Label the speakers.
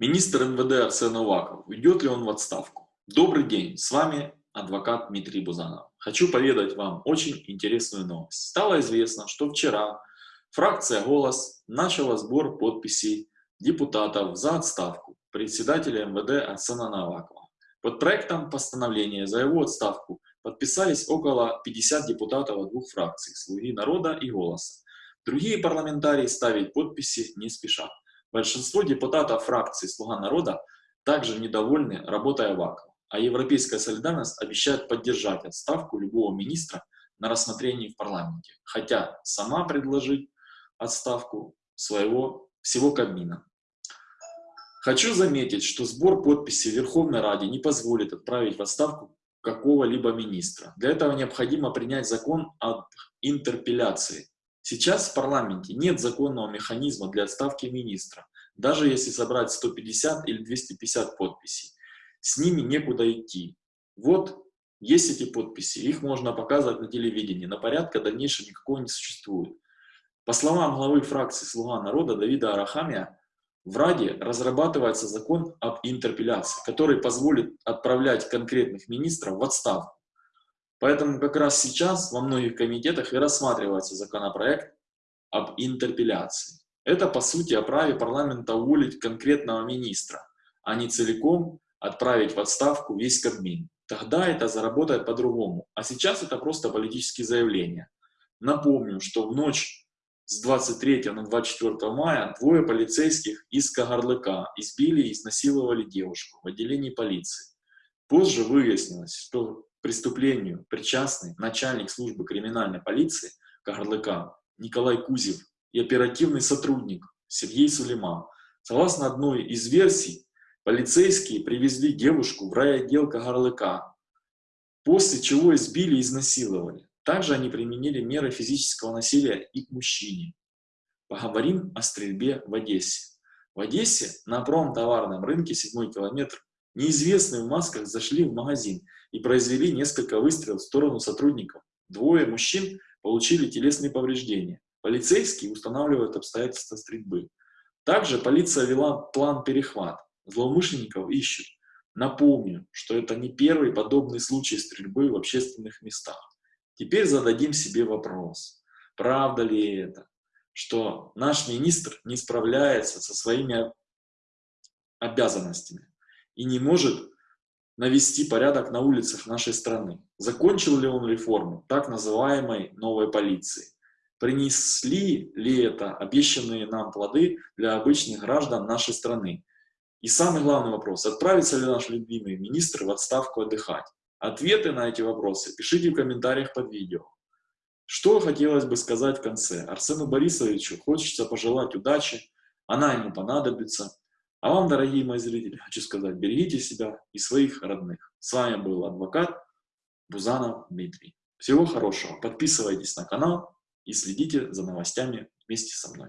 Speaker 1: Министр МВД Арсен Аваков. Уйдет ли он в отставку? Добрый день, с вами адвокат Дмитрий Бузанов. Хочу поведать вам очень интересную новость. Стало известно, что вчера фракция «Голос» начала сбор подписей депутатов за отставку председателя МВД Арсена Навакова. Под проектом постановления за его отставку подписались около 50 депутатов от двух фракций «Слуги народа» и «Голоса». Другие парламентарии ставить подписи не спешат. Большинство депутатов фракции «Слуга народа» также недовольны работой Авакова, а Европейская солидарность обещает поддержать отставку любого министра на рассмотрении в парламенте, хотя сама предложить отставку своего всего Кабмина. Хочу заметить, что сбор подписей Верховной Раде не позволит отправить в отставку какого-либо министра. Для этого необходимо принять закон об интерпеляции, Сейчас в парламенте нет законного механизма для отставки министра, даже если собрать 150 или 250 подписей. С ними некуда идти. Вот есть эти подписи, их можно показывать на телевидении, но порядка дальнейшего никакого не существует. По словам главы фракции «Слуга народа» Давида Арахамия, в Раде разрабатывается закон об интерпеляции, который позволит отправлять конкретных министров в отставку. Поэтому как раз сейчас во многих комитетах и рассматривается законопроект об интерпеляции. Это, по сути, о праве парламента уволить конкретного министра, а не целиком отправить в отставку весь Кабмин. Тогда это заработает по-другому. А сейчас это просто политические заявления. Напомню, что в ночь с 23 на 24 мая двое полицейских из Кагарлыка избили и изнасиловали девушку в отделении полиции. Позже выяснилось, что преступлению причастны начальник службы криминальной полиции Кагарлыка Николай Кузев и оперативный сотрудник Сергей Сулейман. Согласно одной из версий, полицейские привезли девушку в райотдел Кагарлыка, после чего избили и изнасиловали. Также они применили меры физического насилия и к мужчине. Поговорим о стрельбе в Одессе. В Одессе на промтоварном рынке 7 километр неизвестные в масках зашли в магазин и произвели несколько выстрелов в сторону сотрудников. Двое мужчин получили телесные повреждения. Полицейские устанавливают обстоятельства стрельбы. Также полиция вела план перехват. Злоумышленников ищут. Напомню, что это не первый подобный случай стрельбы в общественных местах. Теперь зададим себе вопрос, правда ли это, что наш министр не справляется со своими обязанностями и не может навести порядок на улицах нашей страны. Закончил ли он реформу так называемой новой полиции? Принесли ли это обещанные нам плоды для обычных граждан нашей страны? И самый главный вопрос, отправится ли наш любимый министр в отставку отдыхать? Ответы на эти вопросы пишите в комментариях под видео. Что хотелось бы сказать в конце? Арсену Борисовичу хочется пожелать удачи, она ему понадобится. А вам, дорогие мои зрители, хочу сказать, берегите себя и своих родных. С вами был адвокат Бузанов Дмитрий. Всего хорошего. Подписывайтесь на канал и следите за новостями вместе со мной.